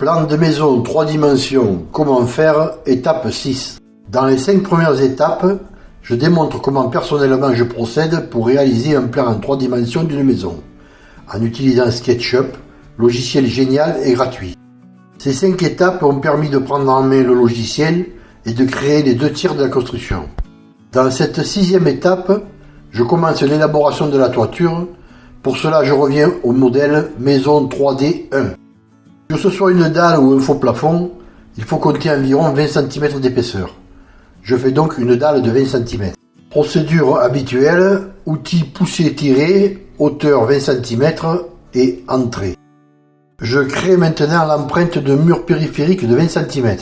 Plan de maison 3 dimensions, comment faire, étape 6. Dans les 5 premières étapes, je démontre comment personnellement je procède pour réaliser un plan en 3 dimensions d'une maison, en utilisant SketchUp, logiciel génial et gratuit. Ces 5 étapes ont permis de prendre en main le logiciel et de créer les deux tiers de la construction. Dans cette sixième étape, je commence l'élaboration de la toiture. Pour cela, je reviens au modèle Maison 3D 1. Que ce soit une dalle ou un faux plafond, il faut compter environ 20 cm d'épaisseur. Je fais donc une dalle de 20 cm. Procédure habituelle, outil pousser-tirer, hauteur 20 cm et entrée. Je crée maintenant l'empreinte de mur périphérique de 20 cm.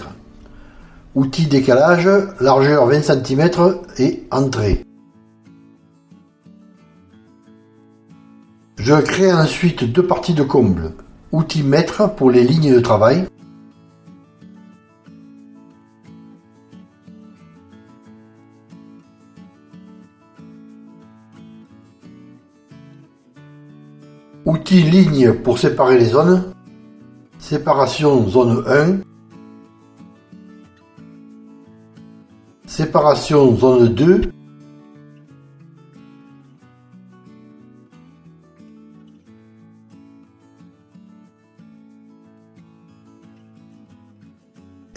Outil décalage, largeur 20 cm et entrée. Je crée ensuite deux parties de comble. Outil mètre pour les lignes de travail. Outil ligne pour séparer les zones. Séparation zone 1. Séparation zone 2.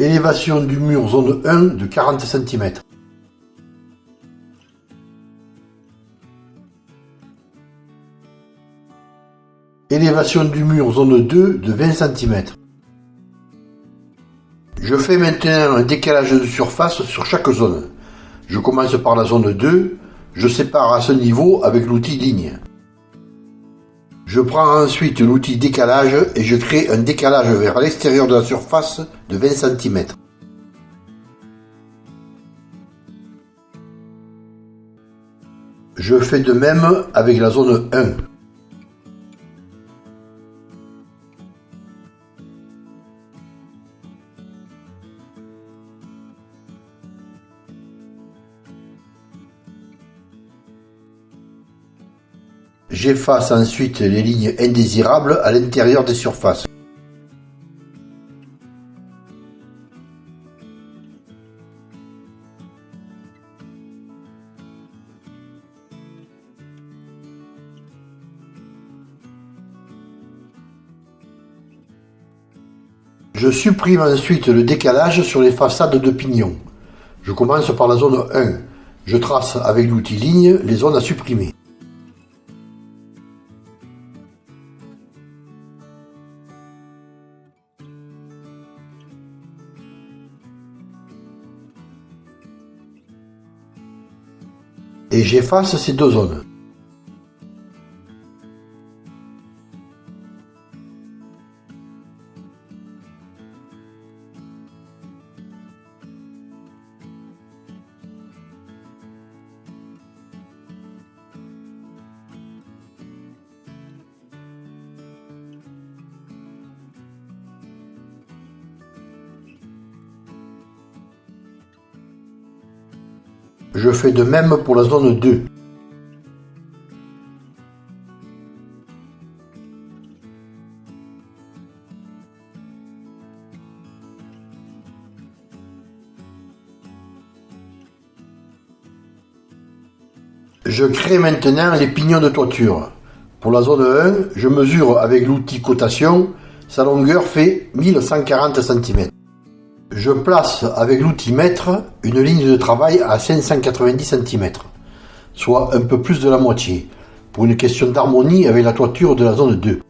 Élévation du mur zone 1 de 40 cm. Élévation du mur zone 2 de 20 cm. Je fais maintenant un décalage de surface sur chaque zone. Je commence par la zone 2, je sépare à ce niveau avec l'outil ligne. Je prends ensuite l'outil décalage et je crée un décalage vers l'extérieur de la surface de 20 cm. Je fais de même avec la zone 1. J'efface ensuite les lignes indésirables à l'intérieur des surfaces. Je supprime ensuite le décalage sur les façades de pignon. Je commence par la zone 1. Je trace avec l'outil ligne les zones à supprimer. Et j'efface ces deux zones. Je fais de même pour la zone 2. Je crée maintenant les pignons de toiture. Pour la zone 1, je mesure avec l'outil cotation, sa longueur fait 1140 cm. Je place avec l'outil mètre une ligne de travail à 590 cm, soit un peu plus de la moitié, pour une question d'harmonie avec la toiture de la zone 2.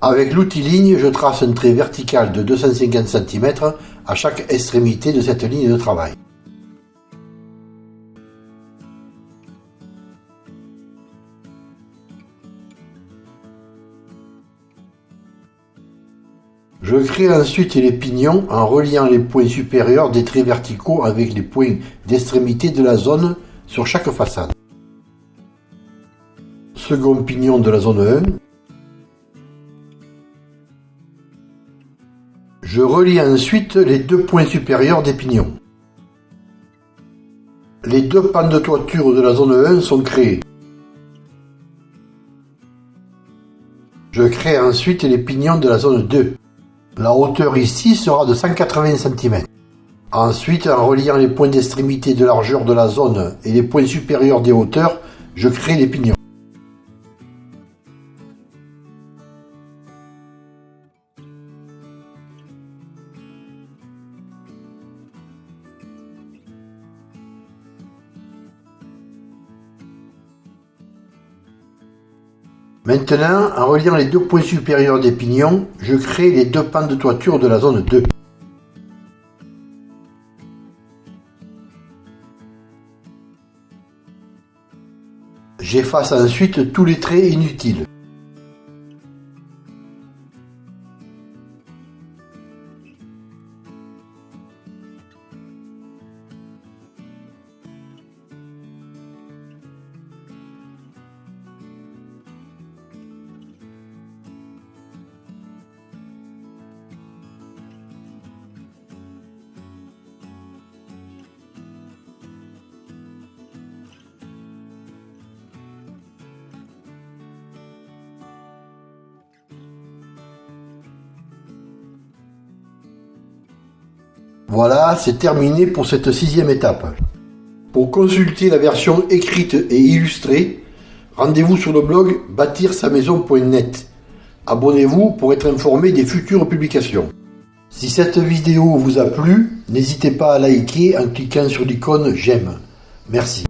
Avec l'outil ligne, je trace un trait vertical de 250 cm à chaque extrémité de cette ligne de travail. Je crée ensuite les pignons en reliant les points supérieurs des traits verticaux avec les points d'extrémité de la zone sur chaque façade. Second pignon de la zone 1. Je relie ensuite les deux points supérieurs des pignons. Les deux pans de toiture de la zone 1 sont créés. Je crée ensuite les pignons de la zone 2. La hauteur ici sera de 180 cm. Ensuite, en reliant les points d'extrémité de largeur de la zone et les points supérieurs des hauteurs, je crée les pignons. Maintenant, en reliant les deux points supérieurs des pignons, je crée les deux pans de toiture de la zone 2. J'efface ensuite tous les traits inutiles. Voilà, c'est terminé pour cette sixième étape. Pour consulter la version écrite et illustrée, rendez-vous sur le blog bâtir-sa-maison.net. Abonnez-vous pour être informé des futures publications. Si cette vidéo vous a plu, n'hésitez pas à liker en cliquant sur l'icône j'aime. Merci.